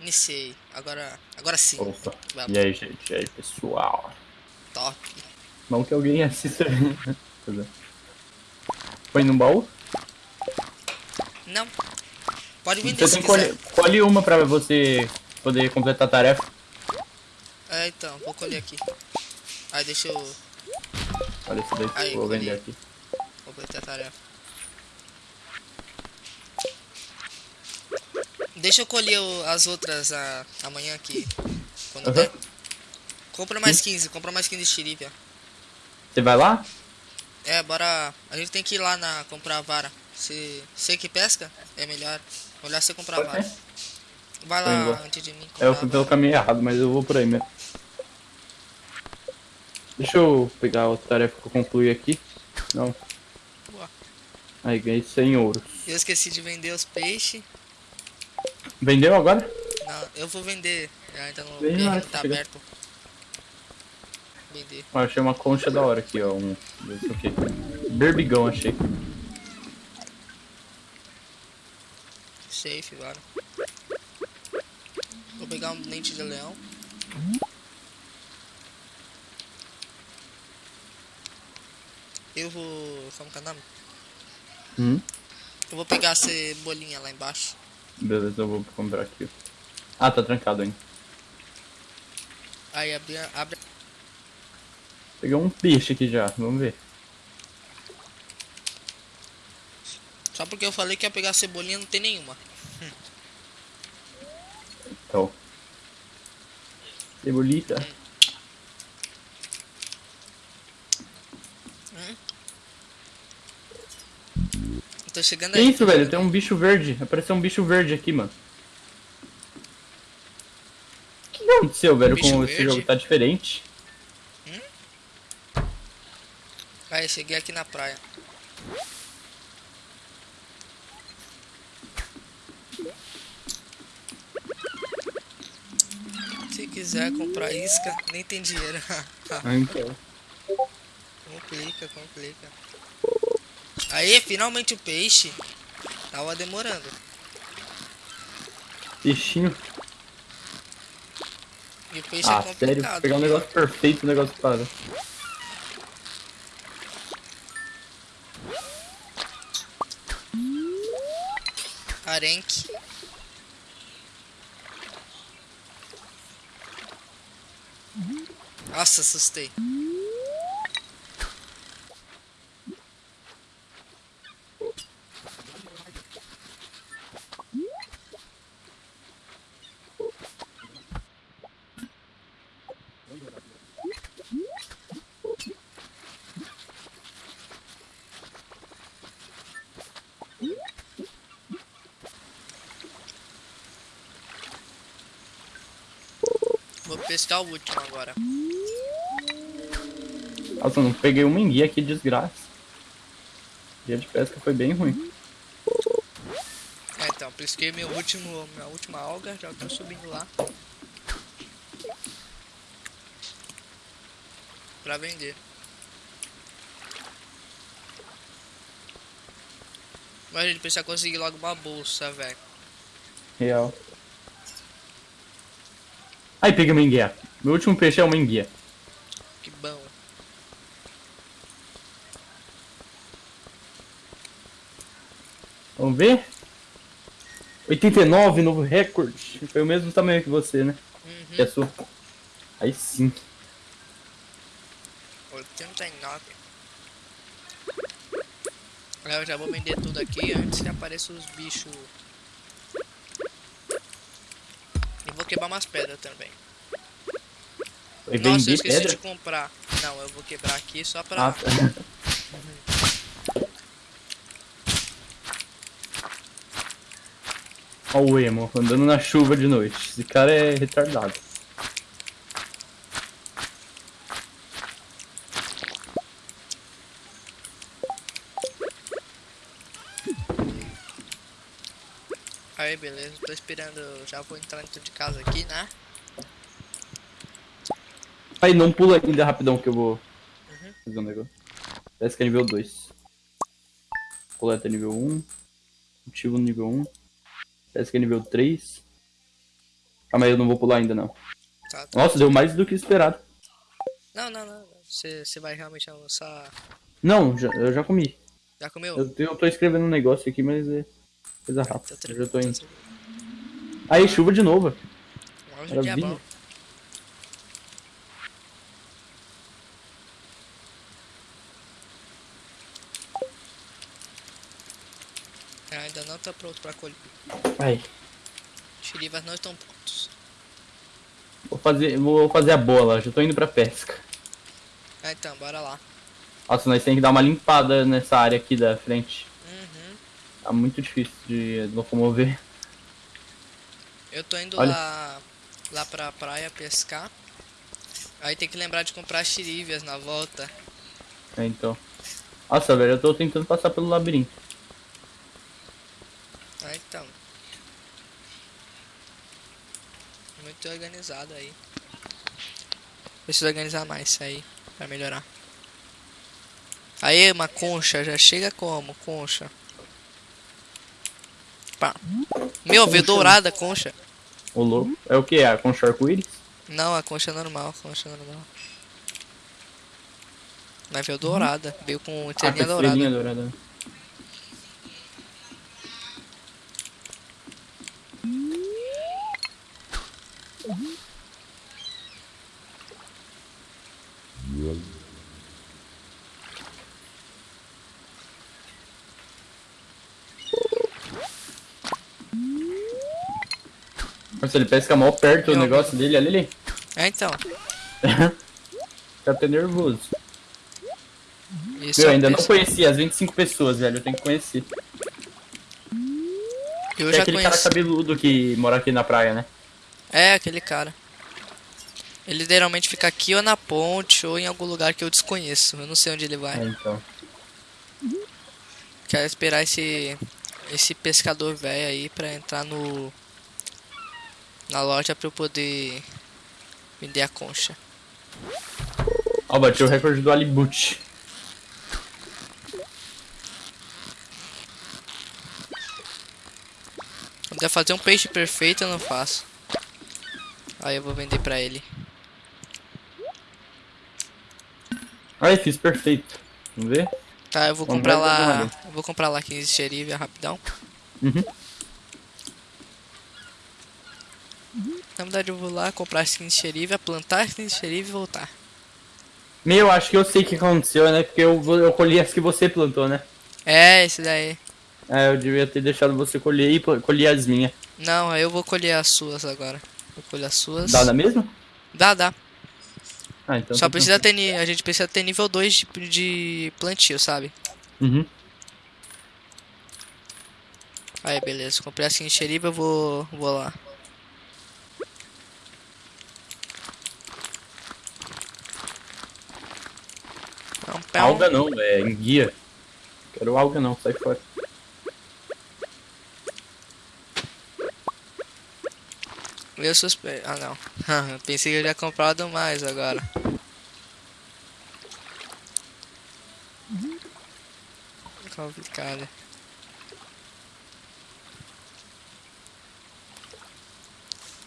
Iniciei. Agora, agora sim. Opa. E aí, gente? E aí, pessoal? Top. Não que alguém assista. Pois é. Põe no baú? Não. Pode vender Você tem colher, colhe uma pra você poder completar a tarefa. É, então, vou colher aqui. Aí deixa eu Olha isso daí, Aí, vou colhi. vender aqui. completar a tarefa. Deixa eu colher o- as outras a, amanhã aqui. Quando Aham. der. Compra mais 15, compra mais 15 de xerife, ó. Você vai lá? É, bora. A gente tem que ir lá na comprar a vara. Se você que pesca, é melhor. Melhor você comprar a vara. Vai lá antes de mim. É, eu fui pelo caminho errado, mas eu vou por aí mesmo. Deixa eu pegar a tarefa que eu concluí aqui. Não. Boa. Aí, ganhei 100 ouros. Eu esqueci de vender os peixes. Vendeu agora? Não, eu vou vender. Ainda não, Vem lá, tá chega. aberto. Vender. Ó, achei uma concha da hora aqui, ó. Um. Aqui. Berbigão, achei. Safe, bora. Vou pegar um dente de leão. Eu vou. Como que é o nome? Hum? Eu vou pegar a cebolinha lá embaixo. Beleza, eu vou comprar aqui. Ah, tá trancado ainda. Aí abre, abre. Peguei um peixe aqui já, vamos ver. Só porque eu falei que ia pegar cebolinha, não tem nenhuma. Então. Cebolita. Eu tô chegando Que aí. isso, velho? Tem um bicho verde. Apareceu um bicho verde aqui, mano. O que aconteceu, velho, Bicho com esse verde? jogo? Tá diferente. Aí, cheguei aqui na praia. Se quiser comprar isca, nem tem dinheiro. Ah, então. complica, complica. Aí, finalmente o peixe. Tava demorando. Peixinho. E o peixe Ah, é sério? Pegar um negócio perfeito, o negócio para. Arenque. Nossa, assustei. Pescar o último agora. Nossa, não peguei uma enguia, que desgraça. Dia de pesca foi bem ruim. É, então, pesquei meu último, minha última alga, já tô subindo lá. Pra vender. Mas a gente precisa conseguir logo uma bolsa, velho. Real. Aí, peguei uma enguia. Meu último peixe é uma enguia. Que bom. Vamos ver? 89, novo recorde. Foi o mesmo tamanho que você, né? Uhum. Que a sua. Aí sim. 89. Eu já vou vender tudo aqui antes que apareçam os bichos. E vou quebrar umas pedras também. Foi Nossa, eu esqueci pedra? de comprar. Não, eu vou quebrar aqui só pra. Ah, tá. Ó o emo, andando na chuva de noite. Esse cara é retardado. Aí, beleza. Tô esperando. Já vou entrar dentro de casa aqui, né? Aí, não pula ainda rapidão que eu vou fazer um negócio. Pesca nível 2. Coleta nível 1. Cultivo nível 1. Pesca nível 3. Calma aí, eu não vou pular ainda não. Tá, tá. Nossa, deu mais do que esperado. Não, não, não. Você você vai realmente almoçar. Não, já- eu já comi. Já comeu? Eu, eu tô escrevendo um negócio aqui, mas é coisa rápida. Tá Eu já tô indo. tá. Aí, chuva de novo. É Maravilha. Ah, Ainda não tá pronto pra colher. Vai. Xerivas não estão prontos. Vou fazer, vou fazer a bola, já tô indo pra pesca. Ah, então, bora lá. Nossa, nós temos que dar uma limpada nessa área aqui da frente. Tá muito difícil de locomover. Eu tô indo Olha. lá, lá pra praia pescar. Aí tem que lembrar de comprar xerivias na volta. É, então. Nossa, velho, eu tô tentando passar pelo labirinto. Ah, então. Muito organizado aí. Preciso organizar mais isso aí pra melhorar. Aí, uma concha, já chega como? Concha. Pá. Meu, veio Concha. dourada a concha. O louco. É o que? A concha arco-íris? Não, a concha normal, a concha normal. Mas veio dourada, veio com Ah, com estrelinha dourada. estrelinha Nossa, ele pesca mal perto o Meu negócio dele, olha ali. É, então. Fica até nervoso. Isso é um ainda não conheci as 25 pessoas, velho. Eu tenho que conhecer. Eu Tem já aquele cara conheço. cabeludo que mora aqui na praia, né? É, aquele cara. Ele geralmente fica aqui ou na ponte ou em algum lugar que eu desconheço. Eu não sei onde ele É, vai. então. Quero esperar esse esse pescador velho aí pra entrar no na loja pra eu poder vender a concha. Ó, bati o recorde do Alibut. Quando eu fazer um peixe perfeito, eu não faço. Aí eu vou vender pra ele. Aí, fiz perfeito. Vamos ver? Tá, eu vou Vamos comprar lá. Eu vou comprar lá 15 xerivia rapidão. Uhum. Verdade, eu vou lá comprar as 15 xerivia, plantar as 15 xerivia e voltar. Meu, acho que eu sei o que aconteceu, né? Porque eu, eu colhi as que você plantou, né? É, esse daí. É, eu devia ter deixado você colher e colher as minhas. Não, eu vou colher as suas agora. Vou colher as suas. Dá na mesma? Dá, dá. Ah, então. Só tá precisa ter. ni- A gente precisa ter nível 2 de, de plantio, sabe? Uhum. Aí, beleza. Comprei assim xeriba, eu vou, vou lá. Alga não, é enguia. Quero alga não, sai fora. Eu suspeito. Ah, não. Pensei que eu já comprado mais agora. Complicado.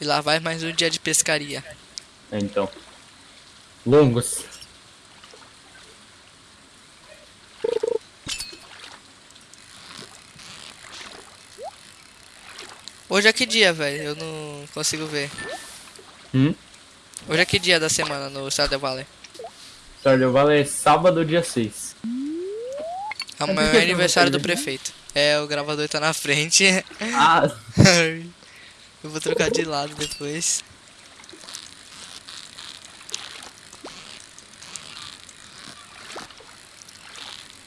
E lá vai mais um dia de pescaria. É, então. Longos. Hoje é que dia, velho? Eu não consigo ver. Hum? Hoje é que dia da semana no Stardew Valley? Stardew Valley é sábado, dia 6. Amanhã é aniversário do prefeito. É, o gravador tá na frente. Ah, Eu vou trocar de lado depois.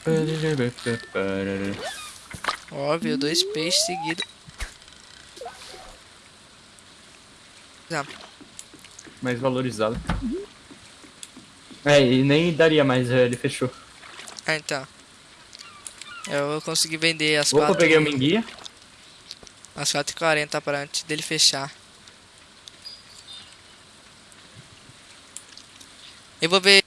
Óbvio, dois peixes seguidos. Ah, mais valorizado. É, e nem daria mais, é, ele fechou. Ah, então. Eu vou conseguir vender as Opa, quatro. peguei uma enguia. Às 4h40 para antes dele fechar. Eu vou ver.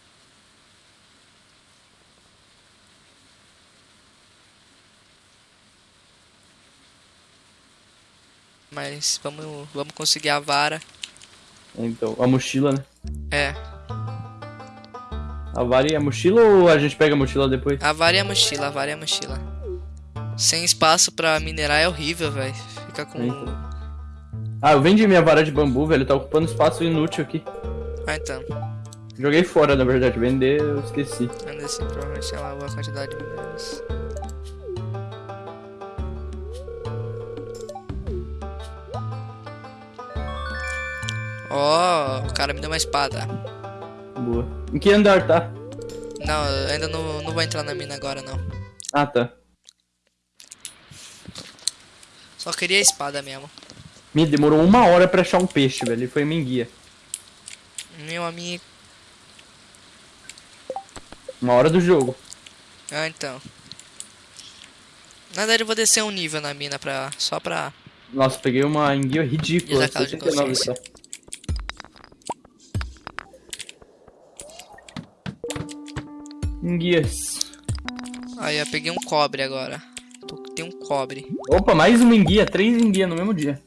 Mas vamos, vamos conseguir a vara. Então, a mochila, né? É, A vara e a mochila ou a gente pega a mochila depois? a vara e a mochila, a vara e a mochila. Sem espaço pra minerar é horrível, velho. Fica com. Então. Ah, eu vendi minha vara de bambu, velho. Tá ocupando espaço inútil aqui. Ah, então. Joguei fora, na verdade. Vender, eu esqueci. Ainda assim, provavelmente lá uma quantidade de minérios. Ó, o cara me deu uma espada. Boa. Em que andar tá? Não, eu ainda não, não vou entrar na mina agora, não. Ah, tá. Só queria a espada mesmo. Me demorou uma hora pra achar um peixe, velho. E foi minha guia. Meu amigo. Uma hora do jogo. Ah, então. Na verdade, eu vou descer um nível na mina pra, só pra... Nossa, peguei uma enguia ridícula. Desacado de 69 consciência. só. Enguias. Aí, eu peguei um cobre agora. Tem um cobre. Opa, mais uma enguia. Três enguias no mesmo dia.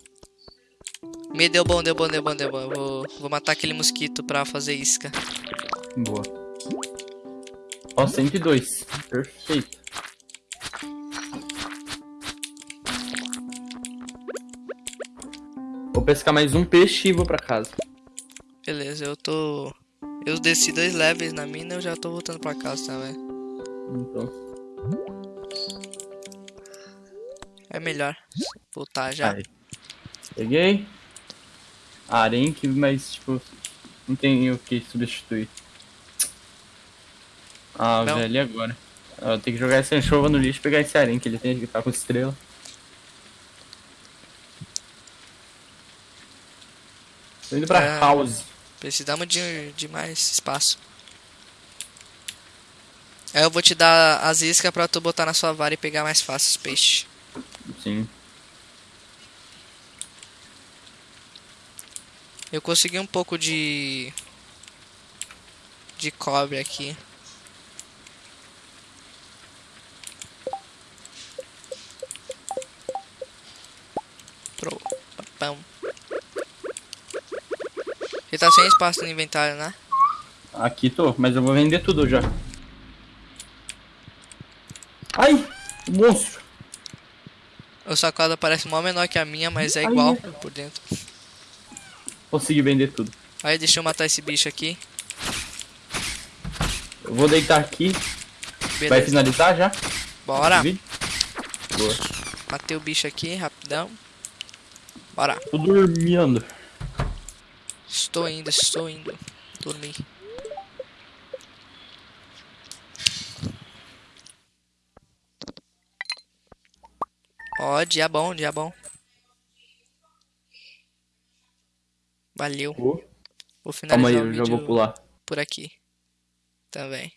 Me deu bom, deu bom, deu bom, deu bom. Eu Vou, vou matar aquele mosquito pra fazer isca. Boa. Ó, 102. Perfeito. Vou pescar mais um peixe e vou pra casa. Beleza, eu tô... Eu desci dois levels na mina eu já tô voltando pra casa também. Então. É melhor voltar já. Aí. Peguei. Arenque, mas tipo. Não tem o que substituir. Ah, Não. velho, e agora? Eu tenho que jogar essa anchova no lixo e pegar esse arenque, ele tem que estar com estrela. Tô indo pra É. house. Precisamos de, de mais espaço. Aí eu vou te dar as iscas pra tu botar na sua vara e pegar mais fácil os peixes. Sim. Eu consegui um pouco de... De cobre aqui. Pro. Ele tá sem espaço no inventário, né? Aqui tô, mas eu vou vender tudo já. Ai! Monstro! O sacola parece mó menor que a minha, mas é Ai, igual é. por dentro. Consegui vender tudo. Aí deixa eu matar esse bicho aqui. Eu vou deitar aqui. Vai Beleza. finalizar já? Bora. Boa. Matei o bicho aqui, rapidão. Bora. Tô dormindo. Estou indo, estou indo. Dormir. Ó, dia bom, dia bom. Valeu. Vou Calma finalizar aí, o eu já vou pular. por aqui. Também.